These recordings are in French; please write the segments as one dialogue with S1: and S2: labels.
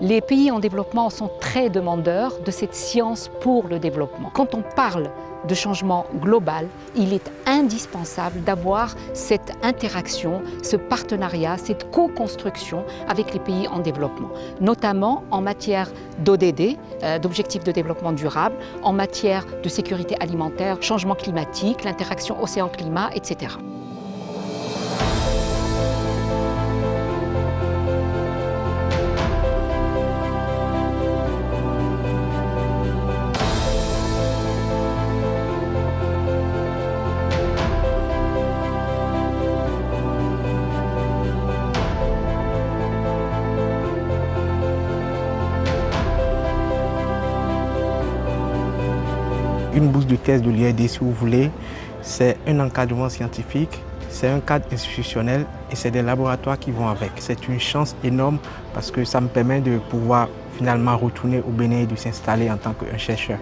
S1: Les pays en développement sont très demandeurs de cette science pour le développement. Quand on parle de changement global, il est indispensable d'avoir cette interaction, ce partenariat, cette co-construction avec les pays en développement, notamment en matière d'ODD, euh, d'objectifs de développement durable, en matière de sécurité alimentaire, changement climatique, l'interaction océan-climat, etc.
S2: Une bourse de caisse de l'IAD, si vous voulez, c'est un encadrement scientifique, c'est un cadre institutionnel et c'est des laboratoires qui vont avec. C'est une chance énorme parce que ça me permet de pouvoir finalement retourner au Bénin et de s'installer en tant qu'un chercheur.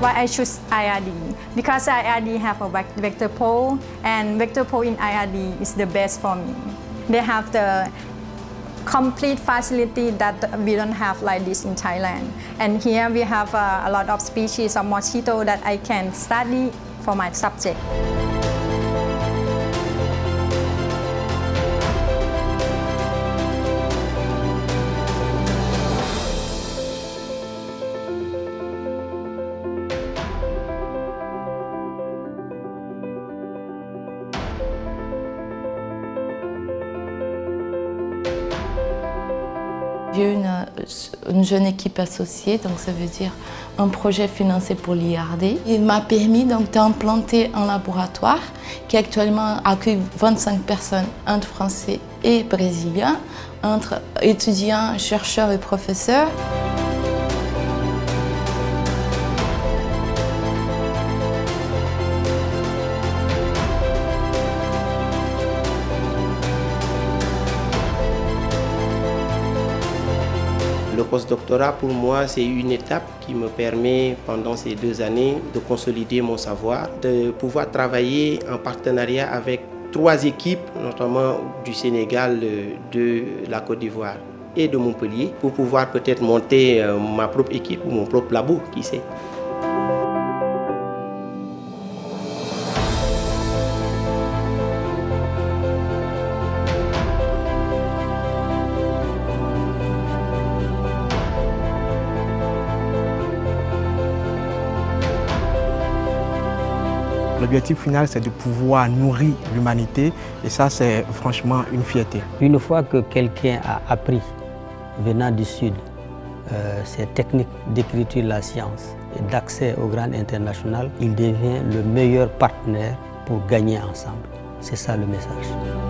S3: Why I choose IRD because IRD have a vector pole and vector pole in IRD is the best for me. They have the complete facility that we don't have like this in Thailand. And here we have uh, a lot of species of mosquito that I can study for my subject.
S4: J'ai une, une jeune équipe associée, donc ça veut dire un projet financé pour l'IRD. Il m'a permis donc d'implanter un laboratoire qui actuellement accueille 25 personnes, entre français et brésiliens, entre étudiants, chercheurs et professeurs.
S5: Le postdoctorat, pour moi, c'est une étape qui me permet, pendant ces deux années, de consolider mon savoir, de pouvoir travailler en partenariat avec trois équipes, notamment du Sénégal, de la Côte d'Ivoire et de Montpellier, pour pouvoir peut-être monter euh, ma propre équipe ou mon propre labo, qui sait.
S2: L'objectif final, c'est de pouvoir nourrir l'humanité et ça, c'est franchement une fierté.
S6: Une fois que quelqu'un a appris, venant du Sud, euh, ces techniques d'écriture de la science et d'accès au grand international, il devient le meilleur partenaire pour gagner ensemble. C'est ça le message.